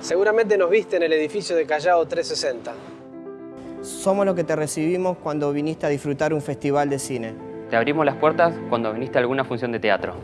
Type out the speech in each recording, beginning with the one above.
Seguramente nos viste en el edificio de Callao 360. Somos los que te recibimos cuando viniste a disfrutar un festival de cine. Te abrimos las puertas cuando viniste a alguna función de teatro.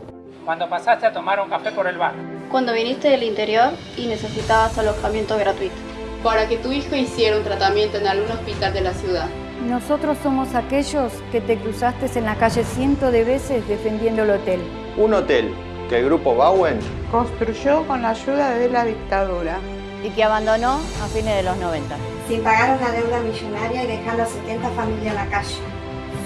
Cuando pasaste a tomar un café por el bar. Cuando viniste del interior y necesitabas alojamiento gratuito. Para que tu hijo hiciera un tratamiento en algún hospital de la ciudad. Nosotros somos aquellos que te cruzaste en la calle cientos de veces defendiendo el hotel. Un hotel que el grupo Bowen construyó con la ayuda de la dictadura y que abandonó a fines de los 90. Sin pagar una deuda millonaria y dejando a 70 familias en la calle.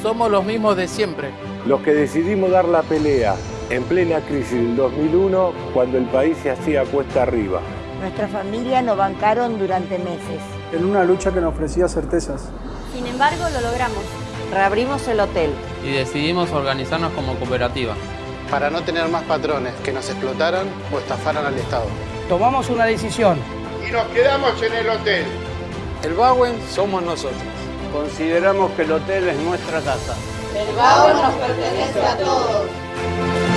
Somos los mismos de siempre. Los que decidimos dar la pelea en plena crisis del 2001 cuando el país se hacía cuesta arriba. Nuestra familia nos bancaron durante meses. En una lucha que nos ofrecía certezas. Sin embargo, lo logramos. Reabrimos el hotel. Y decidimos organizarnos como cooperativa. Para no tener más patrones que nos explotaran o estafaran al Estado. Tomamos una decisión. Y nos quedamos en el hotel. El Bowen somos nosotros. Consideramos que el hotel es nuestra casa. El Bowen nos pertenece a todos.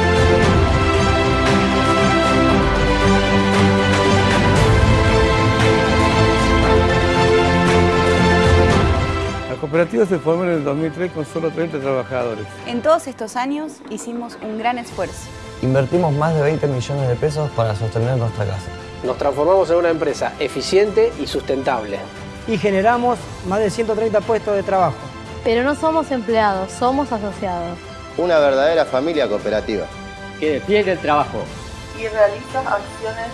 Cooperativa se formó en el 2003 con solo 30 trabajadores. En todos estos años hicimos un gran esfuerzo. Invertimos más de 20 millones de pesos para sostener nuestra casa. Nos transformamos en una empresa eficiente y sustentable. Y generamos más de 130 puestos de trabajo. Pero no somos empleados, somos asociados. Una verdadera familia cooperativa. Que defiende el trabajo. Y realiza acciones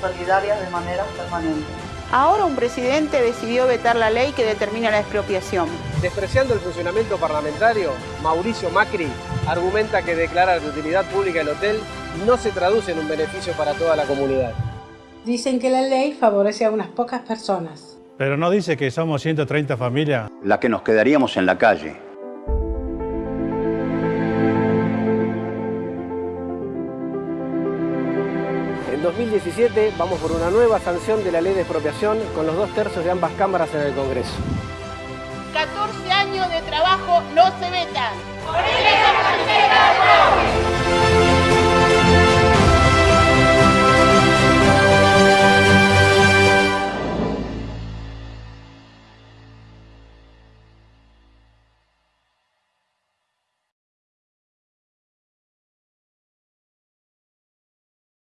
solidarias de manera permanente. Ahora un presidente decidió vetar la ley que determina la expropiación. Despreciando el funcionamiento parlamentario, Mauricio Macri argumenta que declarar de utilidad pública el hotel no se traduce en un beneficio para toda la comunidad. Dicen que la ley favorece a unas pocas personas. Pero no dice que somos 130 familias. La que nos quedaríamos en la calle. En 2017 vamos por una nueva sanción de la ley de expropiación con los dos tercios de ambas cámaras en el Congreso. 14 años de trabajo